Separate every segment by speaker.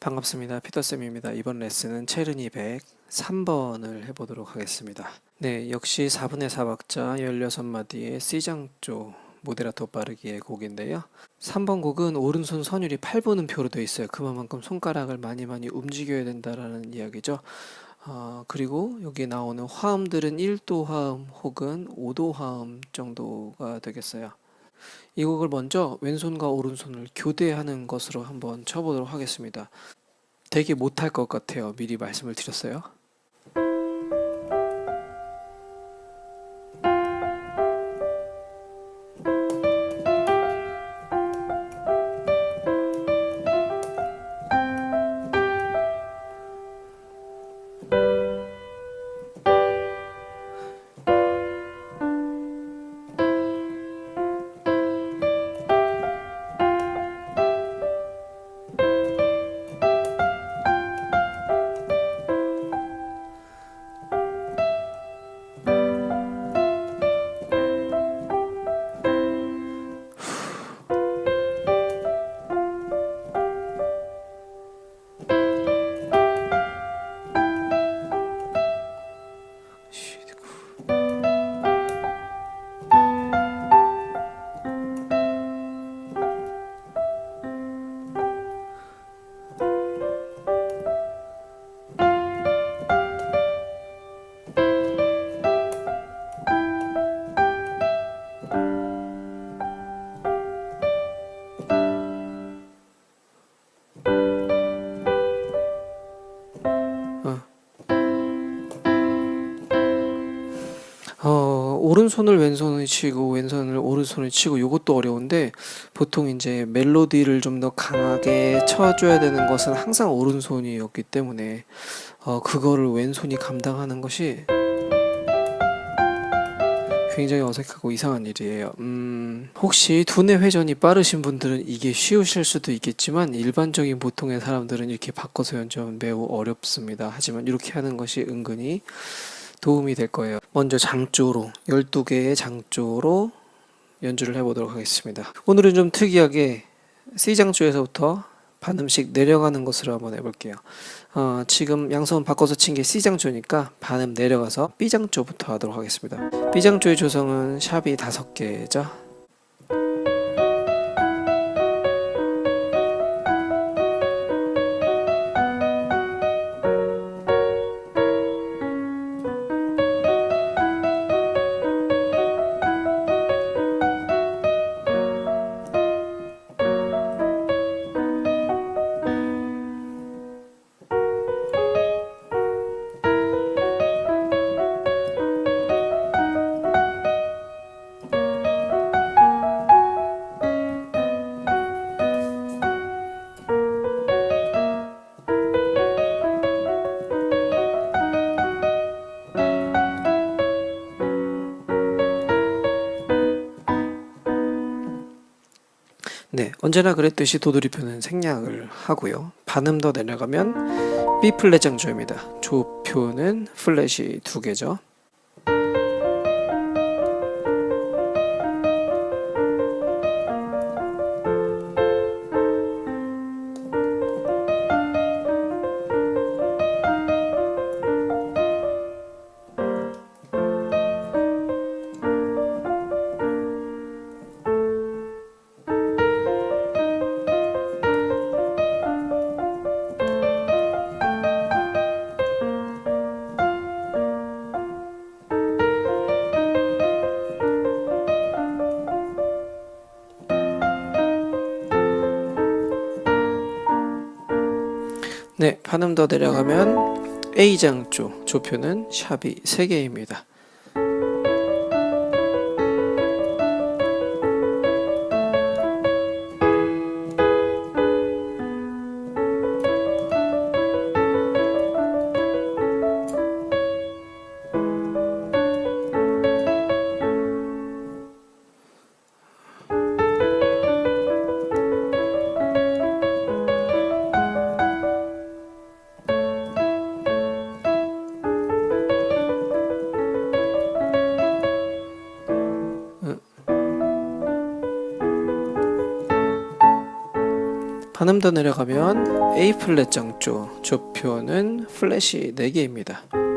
Speaker 1: 반갑습니다. 피터쌤입니다. 이번 레슨은 체르니 103번을 해보도록 하겠습니다. 네, 역시 4분의 4박자 16마디의 C장조 모데라토 빠르기의 곡인데요. 3번 곡은 오른손 선율이 8분음표로 되어 있어요. 그만큼 손가락을 많이 많이 움직여야 된다라는 이야기죠. 어, 그리고 여기 나오는 화음들은 1도 화음 혹은 5도 화음 정도가 되겠어요. 이 곡을 먼저 왼손과 오른손을 교대하는 것으로 한번 쳐보도록 하겠습니다. 되게 못할 것 같아요. 미리 말씀을 드렸어요. 오른손을 왼손을 치고 왼손을 오른손을 치고 이것도 어려운데 보통 이제 멜로디를 좀 더 강하게 쳐줘야 되는 것은 항상 오른손이었기 때문에 어, 그거를 왼손이 감당하는 것이 굉장히 어색하고 이상한 일이에요. 음, 혹시 두뇌 회전이 빠르신 분들은 이게 쉬우실 수도 있겠지만 일반적인 보통의 사람들은 이렇게 바꿔서 연주하면 매우 어렵습니다. 하지만 이렇게 하는 것이 은근히 도움이 될 거예요. 먼저 장조로 12개의 장조로 연주를 해보도록 하겠습니다. 오늘은 좀 특이하게 C장조에서부터 반음씩 내려가는 것으로 한번 해볼게요. 어, 지금 양손 바꿔서 친 게 C장조니까 반음 내려가서 B장조부터 하도록 하겠습니다. B장조의 조성은 샵이 5개죠. 네, 언제나 그랬듯이 도돌이표는 생략을 하고요. 반음 더 내려가면 B 플랫 장조입니다. 조표는 플랫이 두 개죠. 네, 반음 더 내려가면 A장조, 조표는 샵이 3개입니다. 반음 더 내려가면 A 플랫 장조 조표는 플랫이 4개입니다.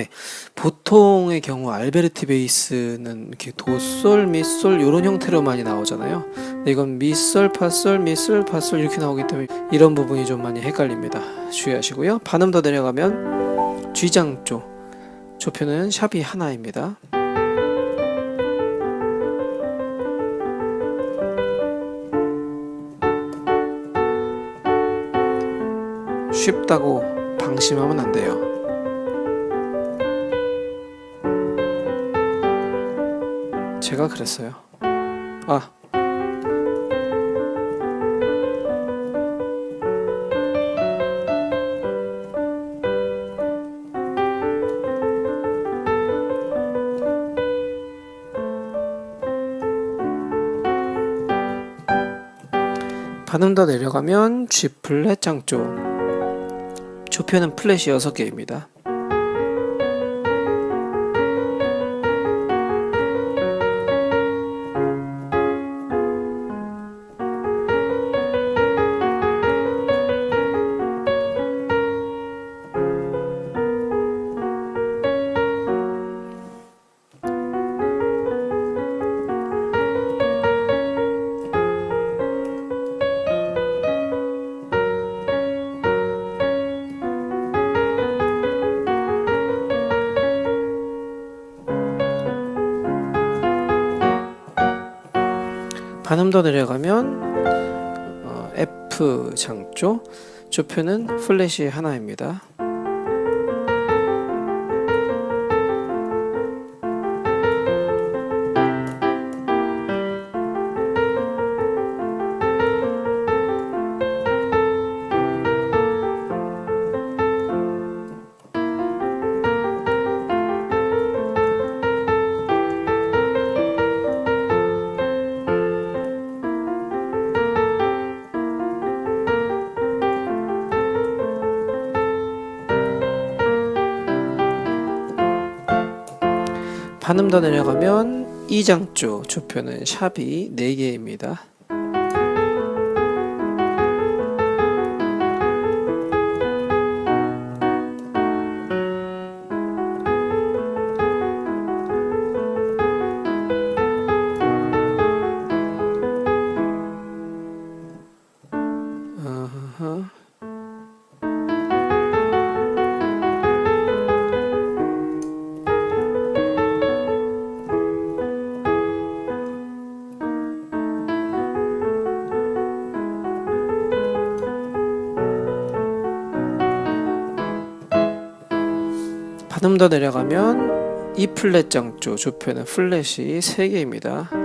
Speaker 1: 네, 보통의 경우 알베르티 베이스는 이렇게 도솔, 미솔 이런 형태로 많이 나오잖아요. 근데 이건 미솔, 파솔, 미솔, 파솔 이렇게 나오기 때문에 이런 부분이 좀 많이 헷갈립니다. 주의하시고요. 반음 더 내려가면 G장조 조표는 샵이 하나입니다. 쉽다고 방심하면 안 돼요. 제가 그랬어요. 아. 반음 더 내려가면 G 플랫 장조 조표는 플랫이 6개입니다. 반음 더 내려가면 어, F 장조 조표는 플랫이 하나입니다. 반음 더 내려가면 이장조 조표는 샵이 4개입니다. 반음 더 내려가면 E 플랫 장조 조표는 플랫이 3개입니다.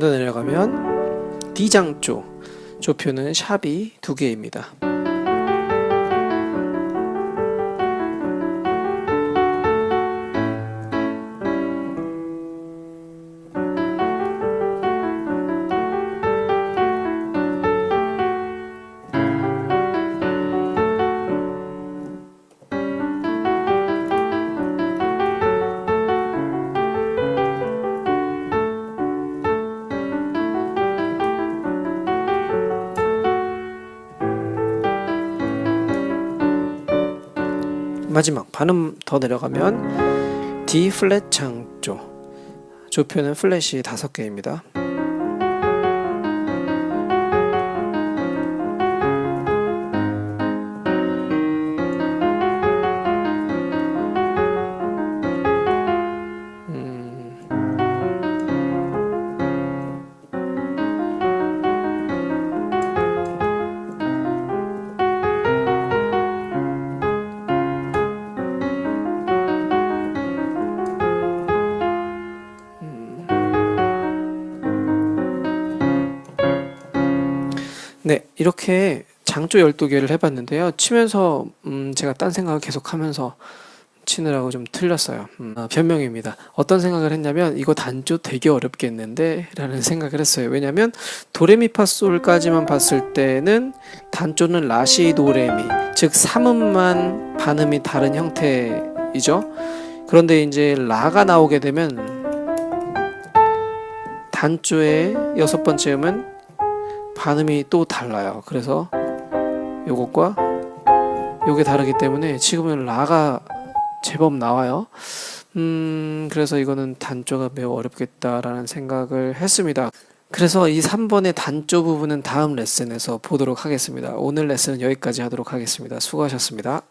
Speaker 1: 더 내려가면 D장 조 조표는 샵이 2개입니다. 반음 더 내려가면 D 플랫 장조 조표는 플랫이 다섯 개입니다. 이렇게 장조 12개를 해봤는데요. 치면서 음, 제가 딴 생각을 계속 하면서 치느라고 좀 틀렸어요. 음, 아, 변명입니다. 어떤 생각을 했냐면 이거 단조 되게 어렵겠는데 라는 생각을 했어요. 왜냐면 도레미파솔까지만 봤을 때는 단조는 라시 도레미 즉 3음만 반음이 다른 형태이죠. 그런데 이제 라가 나오게 되면 단조의 여섯 번째 음은 반음이 또 달라요. 그래서 요것과 요게 다르기 때문에 지금은 라가 제법 나와요. 음, 그래서 이거는 단조가 매우 어렵겠다라는 생각을 했습니다. 그래서 이 3번의 단조 부분은 다음 레슨에서 보도록 하겠습니다. 오늘 레슨은 여기까지 하도록 하겠습니다. 수고하셨습니다.